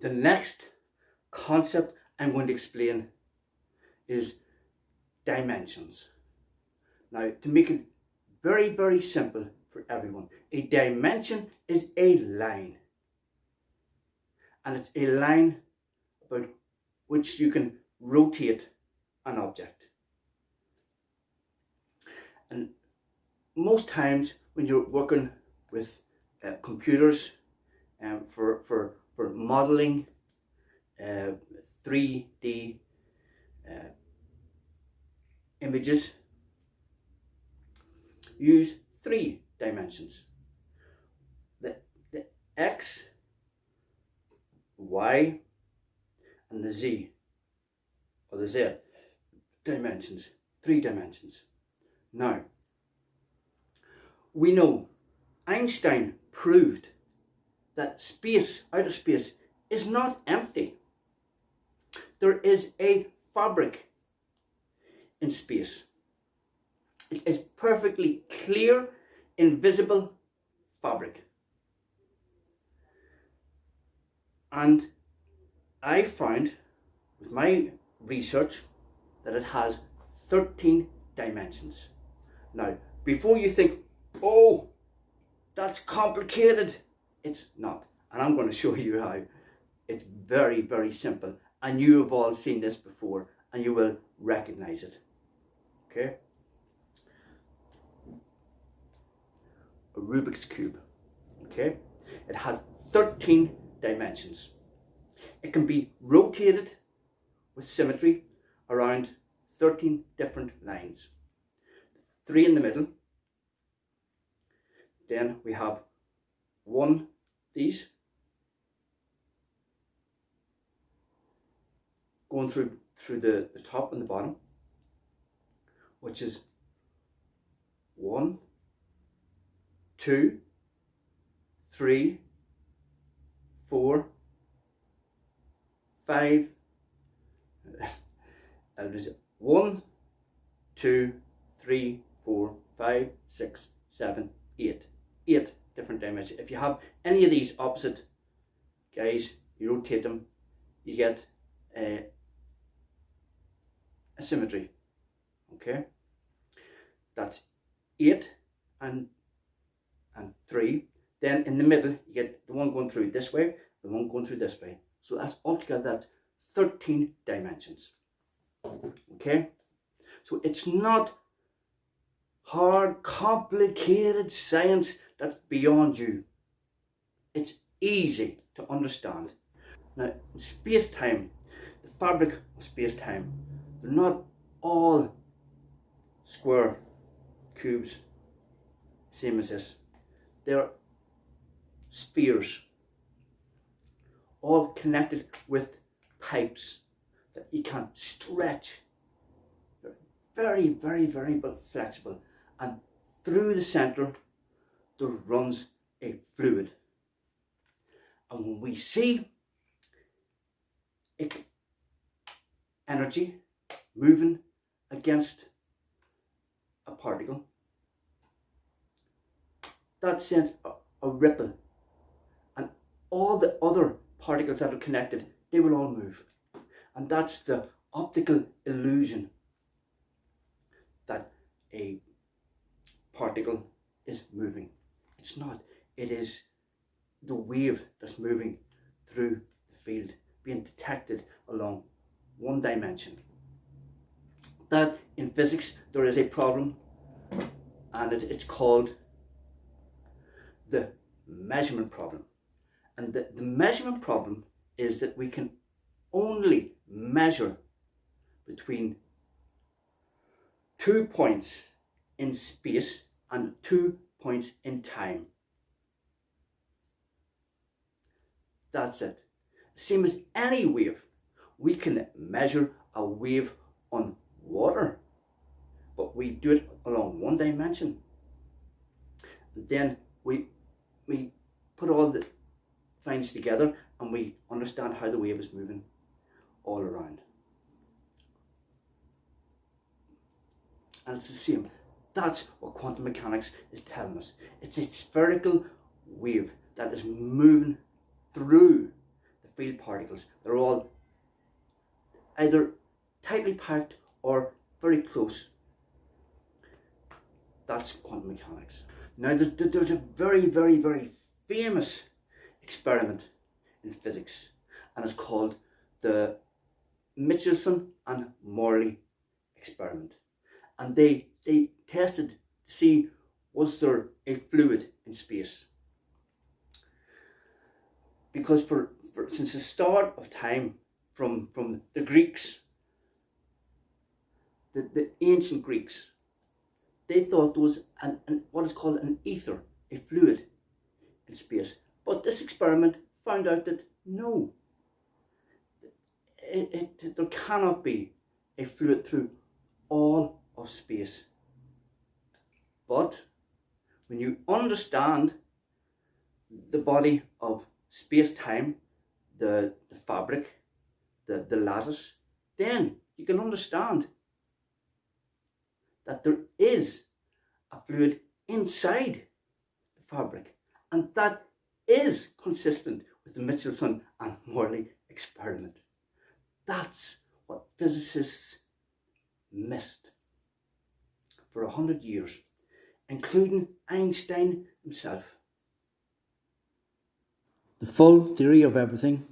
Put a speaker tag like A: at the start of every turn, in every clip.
A: the next concept I'm going to explain is dimensions. Now, to make it very, very simple for everyone, a dimension is a line. And it's a line about which you can rotate an object. And most times when you're working with uh, computers um, for, for, for modeling uh, 3D uh, images, use three dimensions. The, the X, Y, and the Z, or the Z dimensions, three dimensions. Now, we know Einstein proved that space, outer space, is not empty. There is a fabric in space. It is perfectly clear, invisible fabric. And I found with my research that it has 13 dimensions. Now, before you think, oh, that's complicated, it's not. And I'm going to show you how. It's very, very simple. And you have all seen this before and you will recognize it. Okay? A Rubik's Cube. Okay? It has 13 dimensions. It can be rotated with symmetry around 13 different lines. Three in the middle. Then we have one, these, going through through the, the top and the bottom, which is one, two, three, four, five, and there's one, two, three, four, five, six, seven, eight. Eight different dimensions. If you have any of these opposite guys, you rotate them, you get uh, a symmetry. Okay, that's eight and and three. Then in the middle, you get the one going through this way, the one going through this way. So that's altogether that's 13 dimensions. Okay, so it's not hard, complicated science that's beyond you. It's easy to understand. Now, in space-time, the fabric of space-time, they're not all square cubes, same as this. They're spheres, all connected with pipes that you can stretch. They're very, very, very flexible. And through the center, there runs a fluid. And when we see energy moving against a particle, that sends a, a ripple. And all the other particles that are connected, they will all move. And that's the optical illusion that a particle is moving. It's not. It is the wave that's moving through the field being detected along one dimension. That in physics there is a problem and it, it's called the measurement problem. And the, the measurement problem is that we can only measure between two points in space and two points in time. That's it. Same as any wave. We can measure a wave on water, but we do it along one dimension. Then we, we put all the things together and we understand how the wave is moving all around. And it's the same. That's what quantum mechanics is telling us. It's a spherical wave that is moving through the field particles. They're all either tightly packed or very close. That's quantum mechanics. Now, there's a very, very, very famous experiment in physics, and it's called the Michelson and Morley experiment. And they, they tested to see was there a fluid in space. Because for, for since the start of time, from, from the Greeks, the, the ancient Greeks, they thought there was an, an, what is called an ether, a fluid in space. But this experiment found out that no, it, it, there cannot be a fluid through all of space. But when you understand the body of space-time, the, the fabric, the, the lattice, then you can understand that there is a fluid inside the fabric and that is consistent with the Michelson and Morley experiment. That's what physicists missed for a hundred years, including Einstein himself. The full theory of everything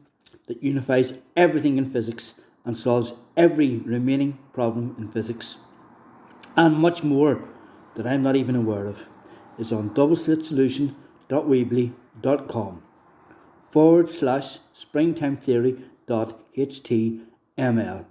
A: that unifies everything in physics and solves every remaining problem in physics, and much more that I'm not even aware of, is on doubleslitsolution.weebly.com forward slash springtimetheory dot html.